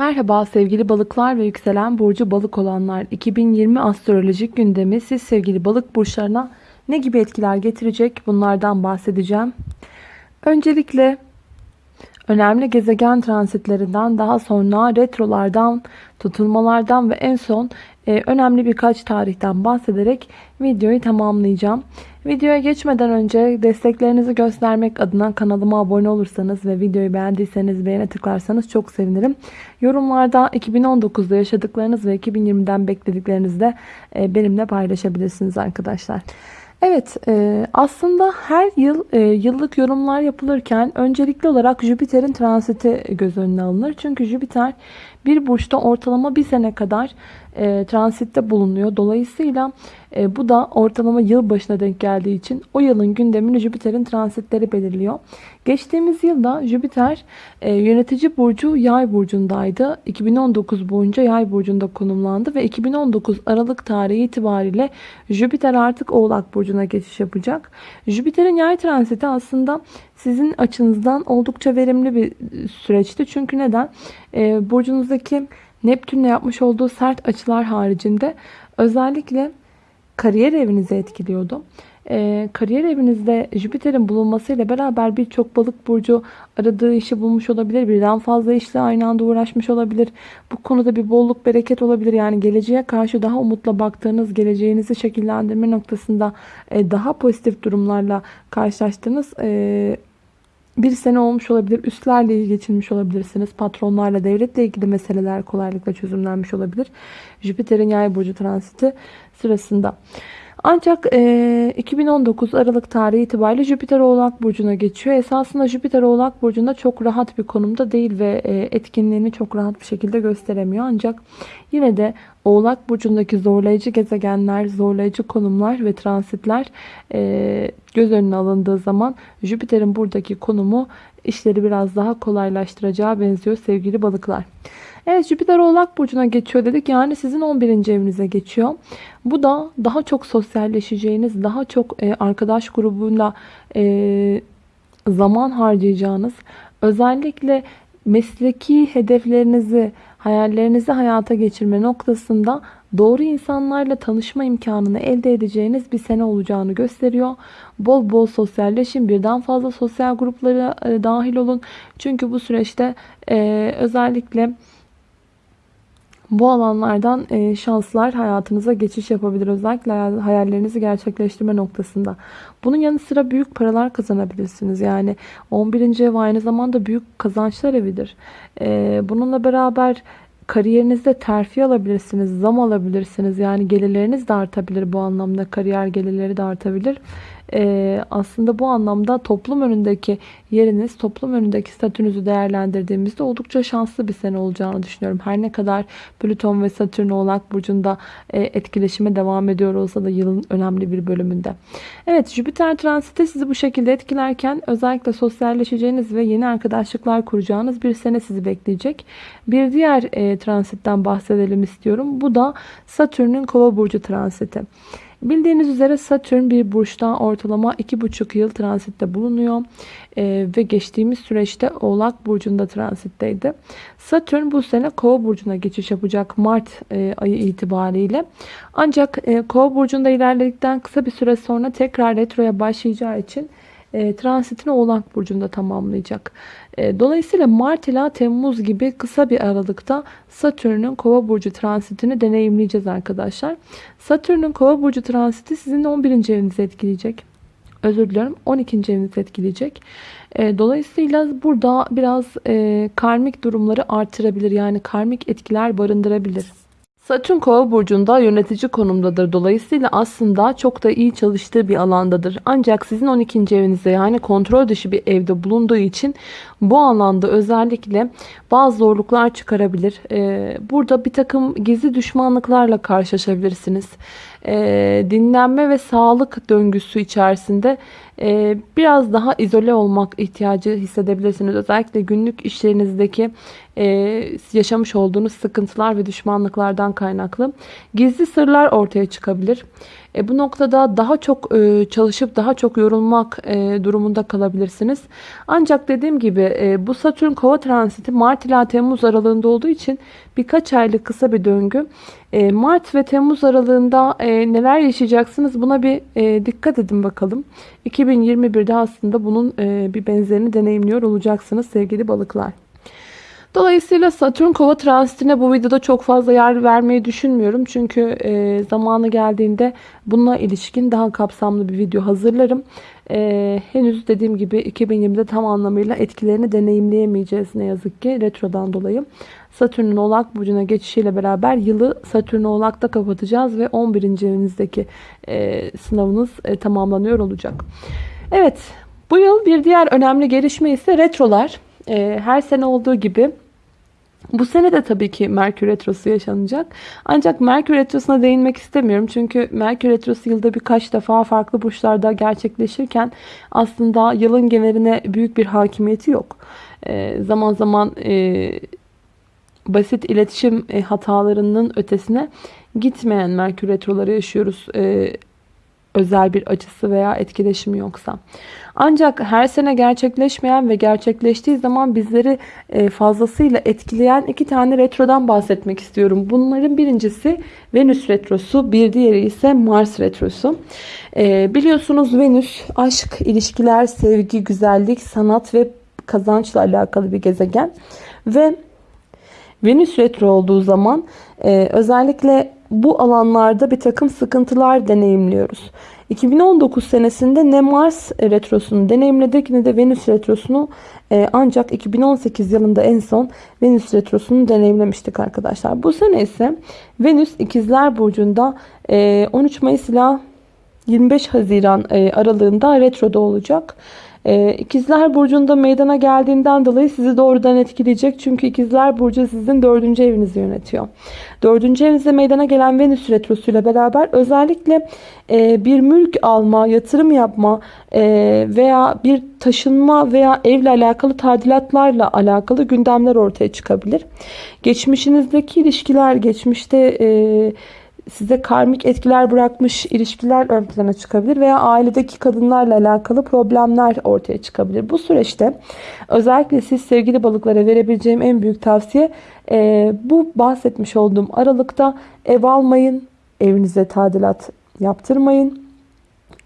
Merhaba sevgili balıklar ve yükselen burcu balık olanlar. 2020 astrolojik gündemi siz sevgili balık burçlarına ne gibi etkiler getirecek bunlardan bahsedeceğim. Öncelikle önemli gezegen transitlerinden daha sonra retrolardan, tutulmalardan ve en son e, önemli birkaç tarihten bahsederek videoyu tamamlayacağım. Videoya geçmeden önce desteklerinizi göstermek adına kanalıma abone olursanız ve videoyu beğendiyseniz beğene tıklarsanız çok sevinirim. Yorumlarda 2019'da yaşadıklarınız ve 2020'den beklediklerinizi de e, benimle paylaşabilirsiniz arkadaşlar. Evet e, aslında her yıl e, yıllık yorumlar yapılırken öncelikli olarak Jüpiter'in transiti göz önüne alınır. Çünkü Jüpiter bir burçta ortalama bir sene kadar e, transitte bulunuyor. Dolayısıyla e, bu da ortalama yıl başına denk geldiği için o yılın gündemini Jüpiter'in transitleri belirliyor. Geçtiğimiz yılda Jüpiter e, yönetici burcu Yay burcundaydı. 2019 boyunca Yay burcunda konumlandı ve 2019 Aralık tarihi itibariyle Jüpiter artık Oğlak burcuna geçiş yapacak. Jüpiter'in Yay transiti aslında sizin açınızdan oldukça verimli bir süreçti. Çünkü neden? E, burcunuzdaki Neptün'le yapmış olduğu sert açılar haricinde özellikle kariyer evinizi etkiliyordu. Ee, kariyer evinizde Jüpiter'in bulunmasıyla beraber birçok balık burcu aradığı işi bulmuş olabilir. Birden fazla işle aynı anda uğraşmış olabilir. Bu konuda bir bolluk bereket olabilir. Yani geleceğe karşı daha umutla baktığınız, geleceğinizi şekillendirme noktasında e, daha pozitif durumlarla karşılaştığınız e, bir sene olmuş olabilir. Üstlerle iyi geçirmiş olabilirsiniz. Patronlarla, devletle ilgili meseleler kolaylıkla çözümlenmiş olabilir. Jüpiter'in yay burcu transiti sırasında. Ancak e, 2019 Aralık tarihi itibariyle Jüpiter Oğlak Burcu'na geçiyor. Esasında Jüpiter Oğlak Burcu'nda çok rahat bir konumda değil ve e, etkinliğini çok rahat bir şekilde gösteremiyor. Ancak yine de Oğlak Burcu'ndaki zorlayıcı gezegenler, zorlayıcı konumlar ve transitler e, göz önüne alındığı zaman Jüpiter'in buradaki konumu işleri biraz daha kolaylaştıracağı benziyor sevgili balıklar. Evet Jüpiter Oğlak Burcu'na geçiyor dedik. Yani sizin 11. evinize geçiyor. Bu da daha çok sosyalleşeceğiniz, daha çok e, arkadaş grubuyla e, zaman harcayacağınız, özellikle mesleki hedeflerinizi, hayallerinizi hayata geçirme noktasında doğru insanlarla tanışma imkanını elde edeceğiniz bir sene olacağını gösteriyor. Bol bol sosyalleşin, birden fazla sosyal gruplara e, dahil olun. Çünkü bu süreçte e, özellikle bu alanlardan e, şanslar hayatınıza geçiş yapabilir. Özellikle hayallerinizi gerçekleştirme noktasında. Bunun yanı sıra büyük paralar kazanabilirsiniz. Yani 11. ev aynı zamanda büyük kazançlar evidir. E, bununla beraber kariyerinizde terfi alabilirsiniz, zam alabilirsiniz. Yani gelirleriniz de artabilir bu anlamda. Kariyer gelirleri de artabilir e, aslında bu anlamda toplum önündeki yeriniz, toplum önündeki statünüzü değerlendirdiğimizde oldukça şanslı bir sene olacağını düşünüyorum. Her ne kadar Plüton ve Satürn Oğlak Burcu'nda e, etkileşime devam ediyor olsa da yılın önemli bir bölümünde. Evet Jüpiter transiti sizi bu şekilde etkilerken özellikle sosyalleşeceğiniz ve yeni arkadaşlıklar kuracağınız bir sene sizi bekleyecek. Bir diğer e, transitten bahsedelim istiyorum. Bu da Satürn'ün Kova Burcu transiti. Bildiğiniz üzere Satürn bir burçta ortalama 2,5 yıl transitte bulunuyor. Ee, ve geçtiğimiz süreçte Oğlak Burcu'nda transitteydi. Satürn bu sene Kova Burcu'na geçiş yapacak Mart e, ayı itibariyle. Ancak e, Kova Burcu'nda ilerledikten kısa bir süre sonra tekrar retroya başlayacağı için e, transitini Oğlak Burcu'nda tamamlayacak. E, dolayısıyla Mart ila Temmuz gibi kısa bir aralıkta Satürn'ün Kova Burcu transitini deneyimleyeceğiz arkadaşlar. Satürn'ün Kova Burcu transiti sizin 11. evinizi etkileyecek. Özür diliyorum 12. evinizi etkileyecek. E, dolayısıyla burada biraz e, karmik durumları artırabilir. Yani karmik etkiler barındırabilir. Satürn kova burcunda yönetici konumdadır. Dolayısıyla aslında çok da iyi çalıştığı bir alandadır. Ancak sizin 12. evinizde yani kontrol dışı bir evde bulunduğu için bu alanda özellikle bazı zorluklar çıkarabilir. Ee, burada bir takım gizli düşmanlıklarla karşılaşabilirsiniz. Ee, dinlenme ve sağlık döngüsü içerisinde e, biraz daha izole olmak ihtiyacı hissedebilirsiniz. Özellikle günlük işlerinizdeki e, yaşamış olduğunuz sıkıntılar ve düşmanlıklardan kaynaklı. Gizli sırlar ortaya çıkabilir. E, bu noktada daha çok e, çalışıp daha çok yorulmak e, durumunda kalabilirsiniz. Ancak dediğim gibi e, bu Satürn kova transiti Mart ila Temmuz aralığında olduğu için birkaç aylık kısa bir döngü. E, Mart ve Temmuz aralığında e, neler yaşayacaksınız buna bir e, dikkat edin bakalım. 2021'de aslında bunun e, bir benzerini deneyimliyor olacaksınız sevgili balıklar. Dolayısıyla Satürn kova transitine bu videoda çok fazla yer vermeyi düşünmüyorum. Çünkü e, zamanı geldiğinde bununla ilişkin daha kapsamlı bir video hazırlarım. E, henüz dediğim gibi 2020'de tam anlamıyla etkilerini deneyimleyemeyeceğiz ne yazık ki retrodan dolayı. Satürn'ün oğlak burcuna geçişiyle beraber yılı Satürn oğlakta kapatacağız ve 11. evinizdeki e, sınavınız e, tamamlanıyor olacak. Evet bu yıl bir diğer önemli gelişme ise retrolar. E, her sene olduğu gibi bu sene de tabii ki Merkür Retrosu yaşanacak. Ancak Merkür Retrosu'na değinmek istemiyorum. Çünkü Merkür Retrosu yılda birkaç defa farklı burçlarda gerçekleşirken aslında yılın geneline büyük bir hakimiyeti yok. E, zaman zaman e, basit iletişim e, hatalarının ötesine gitmeyen Merkür Retroları yaşıyoruz. E, özel bir açısı veya etkileşimi yoksa. Ancak her sene gerçekleşmeyen ve gerçekleştiği zaman bizleri e, fazlasıyla etkileyen iki tane retrodan bahsetmek istiyorum. Bunların birincisi Venüs retrosu, bir diğeri ise Mars retrosu. E, biliyorsunuz Venüs aşk, ilişkiler, sevgi, güzellik, sanat ve kazançla alakalı bir gezegen. Ve Venüs retro olduğu zaman e, özellikle bu alanlarda bir takım sıkıntılar deneyimliyoruz. 2019 senesinde ne Mars retrosunu deneyimledik ne de Venüs retrosunu e, ancak 2018 yılında en son Venüs retrosunu deneyimlemiştik arkadaşlar. Bu sene ise Venüs ikizler burcunda 13 e, Mayıs ile 25 Haziran e, aralığında retroda olacak. Ee, ikizler Burcu'nda meydana geldiğinden dolayı sizi doğrudan etkileyecek. Çünkü İkizler Burcu sizin dördüncü evinizi yönetiyor. Dördüncü evinizde meydana gelen Venüs Retrosu ile beraber özellikle e, bir mülk alma, yatırım yapma e, veya bir taşınma veya evle alakalı tadilatlarla alakalı gündemler ortaya çıkabilir. Geçmişinizdeki ilişkiler, geçmişte... E, size karmik etkiler bırakmış ilişkiler ön plana çıkabilir veya ailedeki kadınlarla alakalı problemler ortaya çıkabilir. Bu süreçte özellikle siz sevgili balıklara verebileceğim en büyük tavsiye e, bu bahsetmiş olduğum aralıkta ev almayın, evinize tadilat yaptırmayın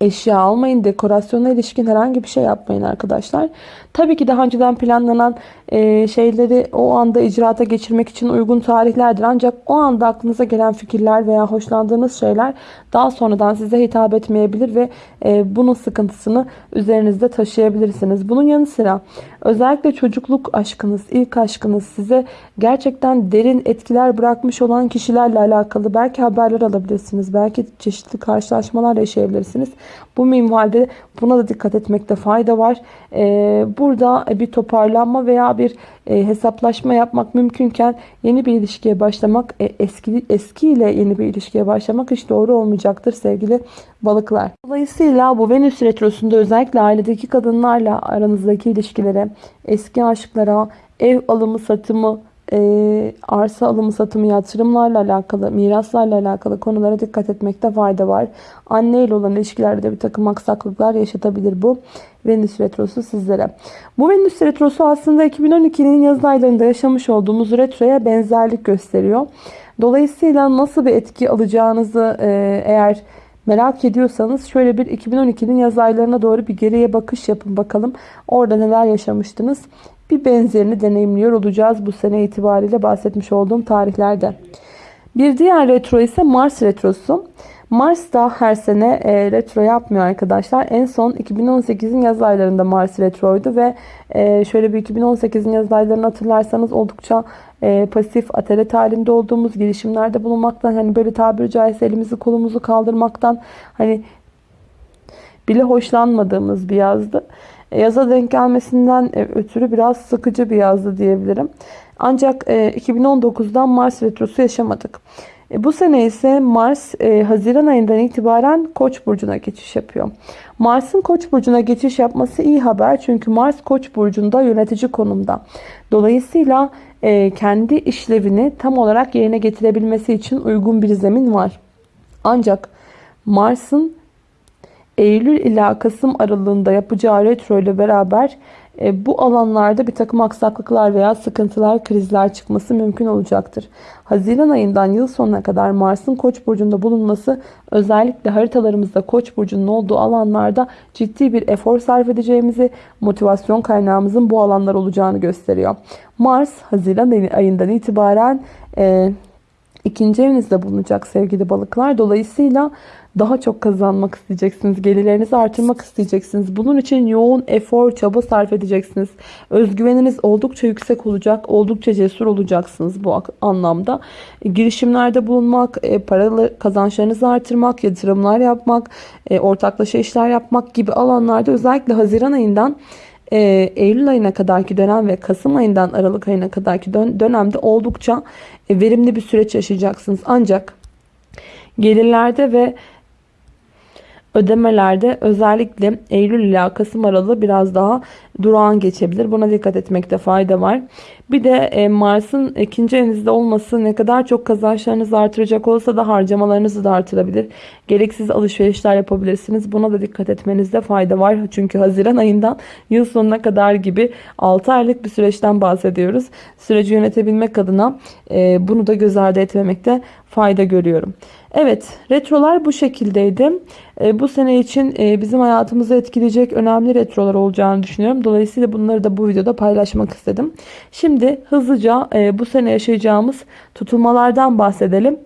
eşya almayın. Dekorasyona ilişkin herhangi bir şey yapmayın arkadaşlar. Tabii ki daha önceden planlanan e, şeyleri o anda icraata geçirmek için uygun tarihlerdir. Ancak o anda aklınıza gelen fikirler veya hoşlandığınız şeyler daha sonradan size hitap etmeyebilir ve e, bunun sıkıntısını üzerinizde taşıyabilirsiniz. Bunun yanı sıra özellikle çocukluk aşkınız, ilk aşkınız size gerçekten derin etkiler bırakmış olan kişilerle alakalı belki haberler alabilirsiniz. Belki çeşitli karşılaşmalar yaşayabilirsiniz. Bu minvalde buna da dikkat etmekte fayda var. Ee, burada bir toparlanma veya bir e, hesaplaşma yapmak mümkünken yeni bir ilişkiye başlamak e, eski eskiyle yeni bir ilişkiye başlamak hiç doğru olmayacaktır sevgili balıklar. Dolayısıyla bu Venüs retrosunda özellikle ailedeki kadınlarla aranızdaki ilişkilere, eski aşklara, ev alımı satımı e, arsa alımı satımı yatırımlarla alakalı, miraslarla alakalı konulara dikkat etmekte fayda var. Anne ile olan ilişkilerde bir takım aksaklıklar yaşatabilir bu Venüs Retrosu sizlere. Bu Venüs Retrosu aslında 2012'nin yaz aylarında yaşamış olduğumuz retroya benzerlik gösteriyor. Dolayısıyla nasıl bir etki alacağınızı e, eğer merak ediyorsanız şöyle bir 2012'nin yaz aylarına doğru bir geriye bakış yapın bakalım. Orada neler yaşamıştınız bir benzerini deneyimliyor olacağız bu sene itibariyle bahsetmiş olduğum tarihlerde. Bir diğer retro ise Mars retrosu. Mars da her sene e, retro yapmıyor arkadaşlar. En son 2018'in yaz aylarında Mars retroydu ve e, şöyle bir 2018'in yaz aylarını hatırlarsanız oldukça e, pasif, atalet halinde olduğumuz girişimlerde bulunmaktan hani böyle tabiri caizse elimizi kolumuzu kaldırmaktan hani bile hoşlanmadığımız bir yazdı. E, yaza denk gelmesinden e, ötürü biraz sıkıcı bir yazdı diyebilirim. Ancak 2019'dan e, Mars retrosu yaşamadık. Bu sene ise Mars Haziran ayından itibaren Koç burcuna geçiş yapıyor. Mars'ın Koç burcuna geçiş yapması iyi haber çünkü Mars Koç burcunda yönetici konumda. Dolayısıyla kendi işlevini tam olarak yerine getirebilmesi için uygun bir zemin var. Ancak Mars'ın Eylül ila Kasım aralığında yapacağı retro ile beraber e, bu alanlarda bir takım aksaklıklar veya sıkıntılar, krizler çıkması mümkün olacaktır. Haziran ayından yıl sonuna kadar Mars'ın Koç burcunda bulunması özellikle haritalarımızda Koç burcunun olduğu alanlarda ciddi bir efor sarf edeceğimizi, motivasyon kaynağımızın bu alanlar olacağını gösteriyor. Mars Haziran ayından itibaren e, ikinci evinizde bulunacak sevgili balıklar. Dolayısıyla daha çok kazanmak isteyeceksiniz. Gelirlerinizi artırmak isteyeceksiniz. Bunun için yoğun efor, çaba sarf edeceksiniz. Özgüveniniz oldukça yüksek olacak. Oldukça cesur olacaksınız bu anlamda. E, girişimlerde bulunmak, e, paralı kazançlarınızı artırmak, yatırımlar yapmak, e, ortaklaşa işler yapmak gibi alanlarda özellikle Haziran ayından Eylül ayına kadarki dönem ve Kasım ayından Aralık ayına kadarki dönemde oldukça verimli bir süreç yaşayacaksınız. Ancak gelirlerde ve ödemelerde özellikle Eylül ila Kasım aralığı biraz daha durağan geçebilir. Buna dikkat etmekte fayda var. Bir de e, Mars'ın ikinci evinizde olması ne kadar çok kazançlarınızı artıracak olsa da harcamalarınızı da artırabilir. Gereksiz alışverişler yapabilirsiniz. Buna da dikkat etmenizde fayda var. Çünkü Haziran ayından yıl sonuna kadar gibi 6 aylık bir süreçten bahsediyoruz. Süreci yönetebilmek adına e, bunu da göz ardı etmemekte fayda görüyorum. Evet retrolar bu şekildeydi. E, bu sene için bizim hayatımızı etkileyecek önemli retrolar olacağını düşünüyorum. Dolayısıyla bunları da bu videoda paylaşmak istedim. Şimdi hızlıca e, bu sene yaşayacağımız tutulmalardan bahsedelim.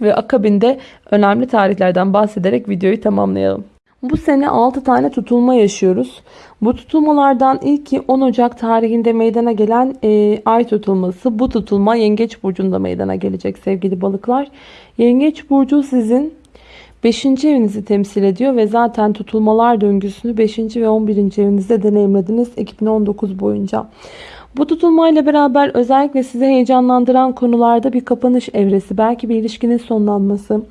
Ve akabinde önemli tarihlerden bahsederek videoyu tamamlayalım. Bu sene 6 tane tutulma yaşıyoruz. Bu tutulmalardan ilki 10 Ocak tarihinde meydana gelen e, ay tutulması. Bu tutulma Yengeç Burcu'nda meydana gelecek sevgili balıklar. Yengeç Burcu sizin 5. evinizi temsil ediyor ve zaten tutulmalar döngüsünü 5. ve 11. evinizde deneyimlediniz 2019 boyunca. Bu tutulmayla beraber özellikle sizi heyecanlandıran konularda bir kapanış evresi, belki bir ilişkinin sonlanması,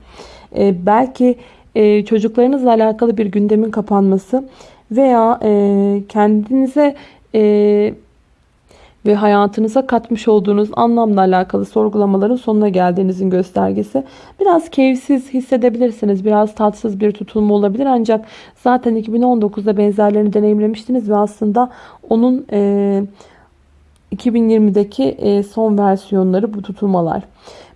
e, belki e, çocuklarınızla alakalı bir gündemin kapanması veya e, kendinize ve hayatınıza katmış olduğunuz anlamla alakalı sorgulamaların sonuna geldiğinizin göstergesi. Biraz keyifsiz hissedebilirsiniz. Biraz tatsız bir tutulma olabilir. Ancak zaten 2019'da benzerlerini deneyimlemiştiniz ve aslında onun e, 2020'deki e, son versiyonları bu tutulmalar.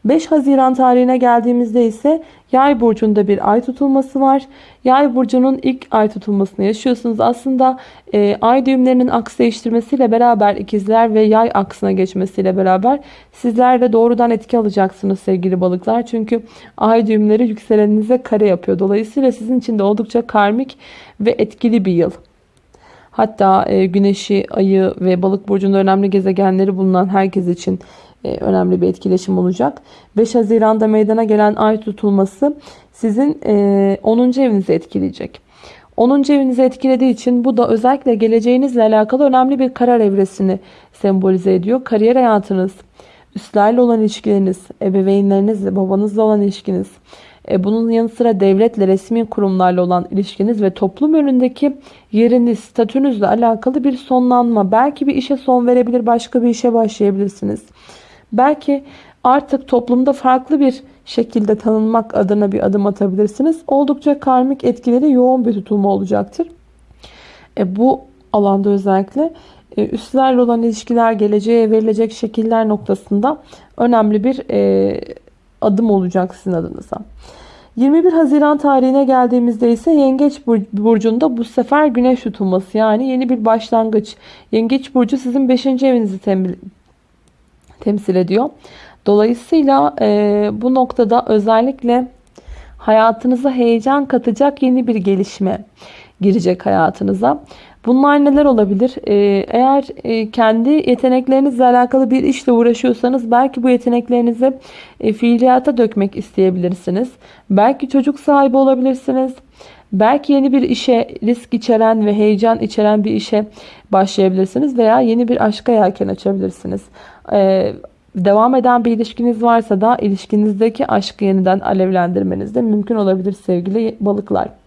5 Haziran tarihine geldiğimizde ise Yay burcunda bir ay tutulması var. Yay burcunun ilk ay tutulmasını yaşıyorsunuz. Aslında e, ay düğümlerinin aks değiştirmesiyle beraber ikizler ve yay aksına geçmesiyle beraber sizler de doğrudan etki alacaksınız sevgili balıklar. Çünkü ay düğümleri yükseleninize kare yapıyor. Dolayısıyla sizin için de oldukça karmik ve etkili bir yıl. Hatta e, güneşi, ayı ve balık burcunda önemli gezegenleri bulunan herkes için önemli bir etkileşim olacak. 5 Haziran'da meydana gelen ay tutulması sizin 10. E, evinizi etkileyecek. 10. evinizi etkilediği için bu da özellikle geleceğinizle alakalı önemli bir karar evresini sembolize ediyor. Kariyer hayatınız, üstlerle olan ilişkileriniz, ebeveynlerinizle, babanızla olan ilişkiniz, e, bunun yanı sıra devletle, resmi kurumlarla olan ilişkiniz ve toplum önündeki yeriniz, statünüzle alakalı bir sonlanma. Belki bir işe son verebilir, başka bir işe başlayabilirsiniz. Belki artık toplumda farklı bir şekilde tanınmak adına bir adım atabilirsiniz. Oldukça karmik etkileri yoğun bir tutulma olacaktır. E, bu alanda özellikle e, üstlerle olan ilişkiler, geleceğe verilecek şekiller noktasında önemli bir e, adım olacak sizin adınıza. 21 Haziran tarihine geldiğimizde ise Yengeç Burcu'nda bu sefer güneş tutulması yani yeni bir başlangıç. Yengeç Burcu sizin 5. evinizi temsil ediyor. Dolayısıyla e, bu noktada özellikle hayatınıza heyecan katacak yeni bir gelişme girecek hayatınıza. Bunlar neler olabilir? Ee, eğer e, kendi yeteneklerinizle alakalı bir işle uğraşıyorsanız belki bu yeteneklerinizi e, fiiliyata dökmek isteyebilirsiniz. Belki çocuk sahibi olabilirsiniz. Belki yeni bir işe risk içeren ve heyecan içeren bir işe başlayabilirsiniz veya yeni bir aşka yelken açabilirsiniz. Ee, devam eden bir ilişkiniz varsa da ilişkinizdeki aşkı yeniden alevlendirmeniz de mümkün olabilir sevgili balıklar.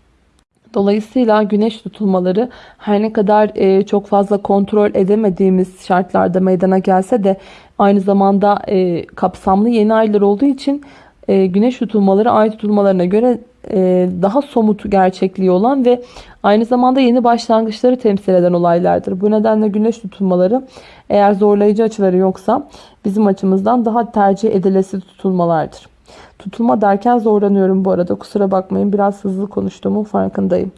Dolayısıyla güneş tutulmaları her ne kadar e, çok fazla kontrol edemediğimiz şartlarda meydana gelse de aynı zamanda e, kapsamlı yeni aylar olduğu için e, güneş tutulmaları ay tutulmalarına göre daha somut gerçekliği olan ve aynı zamanda yeni başlangıçları temsil eden olaylardır. Bu nedenle güneş tutulmaları eğer zorlayıcı açıları yoksa bizim açımızdan daha tercih edilesi tutulmalardır. Tutulma derken zorlanıyorum bu arada. Kusura bakmayın biraz hızlı konuştuğumun farkındayım.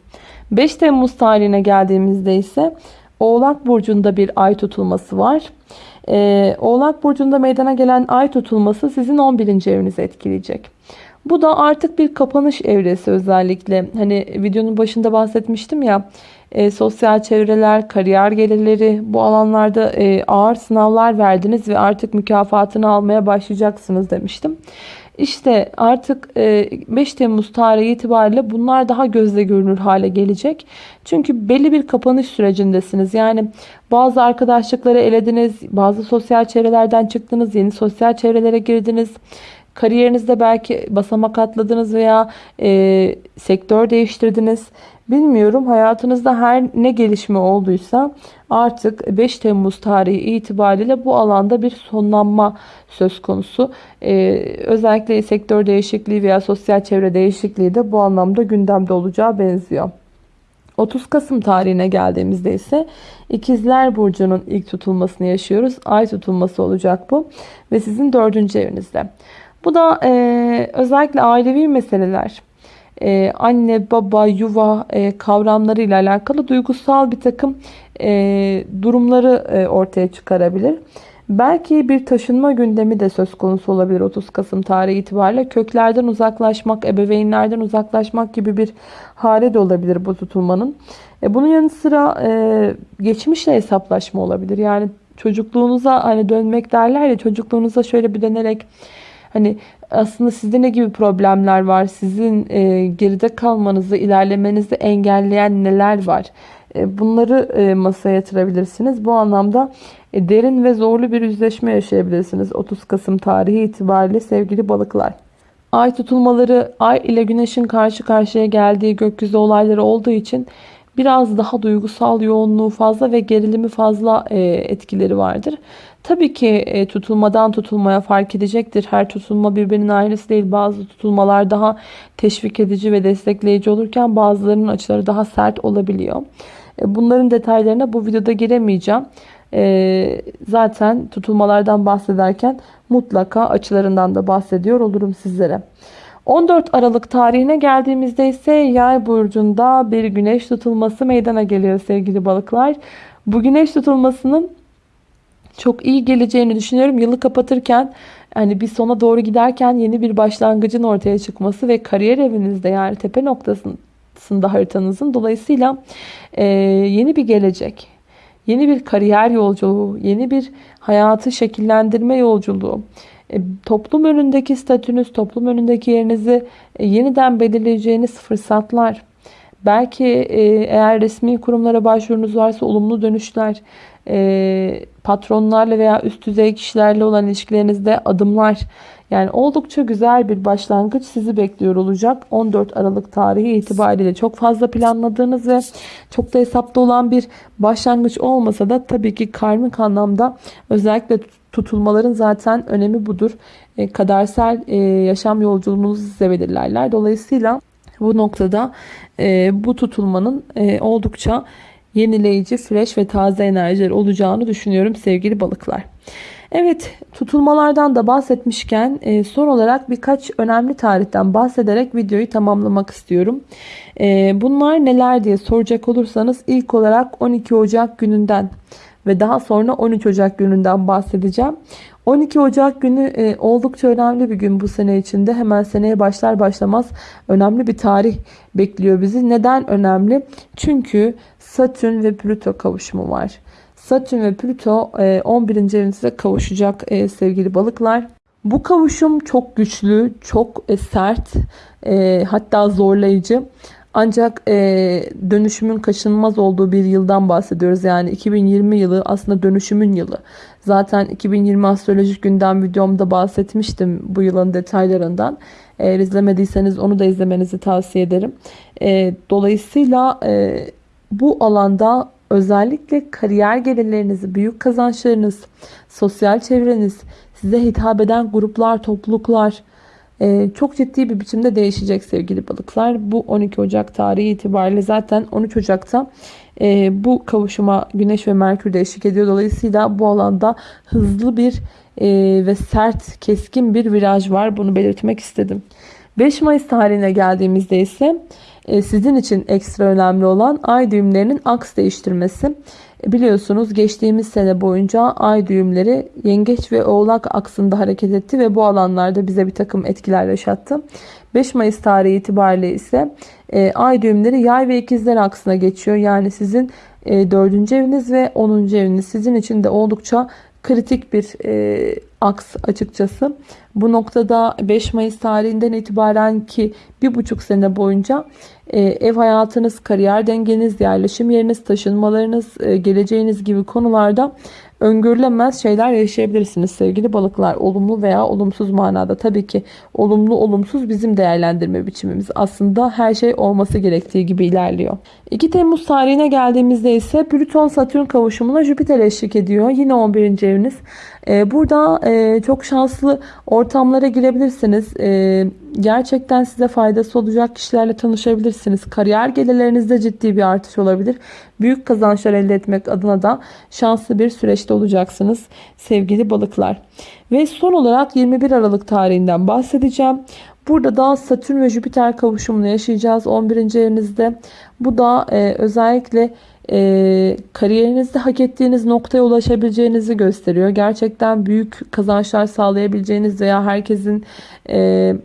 5 Temmuz tarihine geldiğimizde ise Oğlak Burcu'nda bir ay tutulması var. Ee, Oğlak Burcu'nda meydana gelen ay tutulması sizin 11. evinizi etkileyecek. Bu da artık bir kapanış evresi özellikle. Hani videonun başında bahsetmiştim ya e, sosyal çevreler, kariyer gelirleri bu alanlarda e, ağır sınavlar verdiniz ve artık mükafatını almaya başlayacaksınız demiştim. İşte artık 5 Temmuz tarihi itibariyle bunlar daha gözle görünür hale gelecek. Çünkü belli bir kapanış sürecindesiniz. Yani bazı arkadaşlıkları elediniz, bazı sosyal çevrelerden çıktınız, yeni sosyal çevrelere girdiniz. Kariyerinizde belki basamak atladınız veya e, sektör değiştirdiniz. Bilmiyorum hayatınızda her ne gelişme olduysa artık 5 Temmuz tarihi itibariyle bu alanda bir sonlanma söz konusu. Ee, özellikle sektör değişikliği veya sosyal çevre değişikliği de bu anlamda gündemde olacağı benziyor. 30 Kasım tarihine geldiğimizde ise İkizler Burcu'nun ilk tutulmasını yaşıyoruz. Ay tutulması olacak bu ve sizin dördüncü evinizde. Bu da e, özellikle ailevi meseleler, e, anne, baba, yuva e, kavramları ile alakalı duygusal bir takım e, durumları e, ortaya çıkarabilir. Belki bir taşınma gündemi de söz konusu olabilir 30 Kasım tarihi itibariyle. Köklerden uzaklaşmak, ebeveynlerden uzaklaşmak gibi bir hale de olabilir bu tutulmanın. E, bunun yanı sıra e, geçmişle hesaplaşma olabilir. Yani çocukluğunuza hani dönmek derler ya çocukluğunuza şöyle bir dönerek Hani aslında sizde ne gibi problemler var? Sizin e, geride kalmanızı, ilerlemenizi engelleyen neler var? E, bunları e, masaya yatırabilirsiniz. Bu anlamda e, derin ve zorlu bir yüzleşme yaşayabilirsiniz. 30 Kasım tarihi itibariyle sevgili balıklar. Ay tutulmaları, ay ile güneşin karşı karşıya geldiği gökyüzü olayları olduğu için biraz daha duygusal yoğunluğu fazla ve gerilimi fazla e, etkileri vardır. Tabii ki e, tutulmadan tutulmaya fark edecektir. Her tutulma birbirinin ailesi değil. Bazı tutulmalar daha teşvik edici ve destekleyici olurken bazılarının açıları daha sert olabiliyor. E, bunların detaylarına bu videoda giremeyeceğim. E, zaten tutulmalardan bahsederken mutlaka açılarından da bahsediyor olurum sizlere. 14 Aralık tarihine geldiğimizde ise yay burcunda bir güneş tutulması meydana geliyor sevgili balıklar. Bu güneş tutulmasının çok iyi geleceğini düşünüyorum. Yılı kapatırken yani bir sona doğru giderken yeni bir başlangıcın ortaya çıkması ve kariyer evinizde yani tepe noktasında haritanızın dolayısıyla e, yeni bir gelecek, yeni bir kariyer yolculuğu, yeni bir hayatı şekillendirme yolculuğu, e, toplum önündeki statünüz, toplum önündeki yerinizi e, yeniden belirleyeceğiniz fırsatlar, belki e, eğer resmi kurumlara başvurunuz varsa olumlu dönüşler, e, patronlarla veya üst düzey kişilerle olan ilişkilerinizde adımlar yani oldukça güzel bir başlangıç sizi bekliyor olacak. 14 Aralık tarihi itibariyle çok fazla planladığınız ve çok da hesapta olan bir başlangıç olmasa da tabii ki karmik anlamda özellikle tutulmaların zaten önemi budur. E, kadersel e, yaşam yolculuğunuzu size belirlerler. Dolayısıyla bu noktada e, bu tutulmanın e, oldukça yenileyici, fresh ve taze enerjiler olacağını düşünüyorum sevgili balıklar. Evet tutulmalardan da bahsetmişken e, son olarak birkaç önemli tarihten bahsederek videoyu tamamlamak istiyorum. E, bunlar neler diye soracak olursanız ilk olarak 12 Ocak gününden ve daha sonra 13 Ocak gününden bahsedeceğim. 12 Ocak günü e, oldukça önemli bir gün bu sene içinde. Hemen seneye başlar başlamaz önemli bir tarih bekliyor bizi. Neden önemli? Çünkü Satürn ve Plüto kavuşumu var. Satürn ve Plüto 11. E, evinize kavuşacak e, sevgili balıklar. Bu kavuşum çok güçlü, çok e, sert, hatta zorlayıcı. Ancak e, dönüşümün kaçınılmaz olduğu bir yıldan bahsediyoruz. Yani 2020 yılı aslında dönüşümün yılı. Zaten 2020 astrolojik gündem videomda bahsetmiştim bu yılın detaylarından. Eğer izlemediyseniz onu da izlemenizi tavsiye ederim. E, dolayısıyla e, bu alanda özellikle kariyer gelirlerinizi, büyük kazançlarınız, sosyal çevreniz, size hitap eden gruplar, topluluklar çok ciddi bir biçimde değişecek sevgili balıklar. Bu 12 Ocak tarihi itibariyle zaten 13 Ocak'ta e, bu kavuşuma Güneş ve Merkür de eşlik ediyor. Dolayısıyla bu alanda hızlı bir e, ve sert, keskin bir viraj var. Bunu belirtmek istedim. 5 Mayıs tarihine geldiğimizde ise e, sizin için ekstra önemli olan ay düğümlerinin aks değiştirmesi. E, biliyorsunuz geçtiğimiz sene boyunca ay düğümleri yengeç ve oğlak aksında hareket etti ve bu alanlarda bize bir takım etkiler yaşattı. 5 Mayıs tarihi itibariyle ise e, ay düğümleri yay ve ikizler aksına geçiyor. Yani sizin 4. eviniz ve 10. eviniz sizin için de oldukça kritik bir e, aks açıkçası. Bu noktada 5 Mayıs tarihinden itibaren ki bir buçuk sene boyunca e, ev hayatınız, kariyer dengeniz, yerleşim yeriniz, taşınmalarınız, e, geleceğiniz gibi konularda öngörülemez şeyler yaşayabilirsiniz sevgili balıklar. Olumlu veya olumsuz manada. Tabii ki olumlu olumsuz bizim değerlendirme biçimimiz. Aslında her şey olması gerektiği gibi ilerliyor. 2 Temmuz tarihine geldiğimizde ise Plüton Satürn kavuşumuna Jüpiter eşlik ediyor. Yine 11. eviniz. Ee, burada e, çok şanslı ortamlara girebilirsiniz. Ee, gerçekten size faydası olacak kişilerle tanışabilirsiniz. Kariyer gelirlerinizde ciddi bir artış olabilir. Büyük kazançlar elde etmek adına da şanslı bir süreçte olacaksınız sevgili balıklar. Ve son olarak 21 Aralık tarihinden bahsedeceğim. Burada da Satürn ve Jüpiter kavuşumunu yaşayacağız 11. evinizde. Bu da e, özellikle e, kariyerinizde hak ettiğiniz noktaya ulaşabileceğinizi gösteriyor. Gerçekten büyük kazançlar sağlayabileceğiniz veya herkesin e,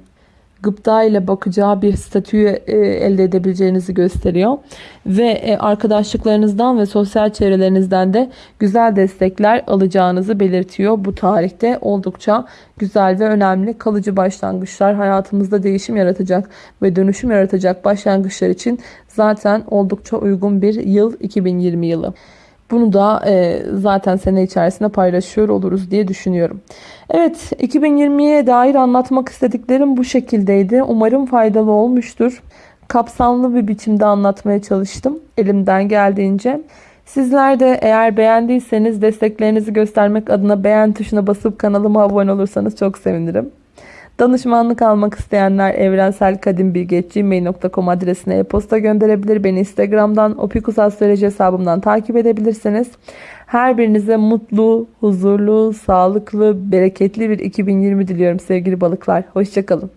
gıpta ile bakacağı bir statüyü e, elde edebileceğinizi gösteriyor. Ve e, arkadaşlıklarınızdan ve sosyal çevrelerinizden de güzel destekler alacağınızı belirtiyor. Bu tarihte oldukça güzel ve önemli kalıcı başlangıçlar hayatımızda değişim yaratacak ve dönüşüm yaratacak başlangıçlar için zaten oldukça uygun bir yıl 2020 yılı. Bunu da e, zaten sene içerisinde paylaşıyor oluruz diye düşünüyorum. Evet 2020'ye dair anlatmak istediklerim bu şekildeydi. Umarım faydalı olmuştur. Kapsamlı bir biçimde anlatmaya çalıştım elimden geldiğince. Sizler de eğer beğendiyseniz desteklerinizi göstermek adına beğen tuşuna basıp kanalıma abone olursanız çok sevinirim. Danışmanlık almak isteyenler evrenselkadimbilgi.gmail.com adresine e-posta gönderebilir. Beni Instagram'dan Opikus Astroloji hesabımdan takip edebilirsiniz. Her birinize mutlu, huzurlu, sağlıklı, bereketli bir 2020 diliyorum sevgili balıklar. Hoşçakalın.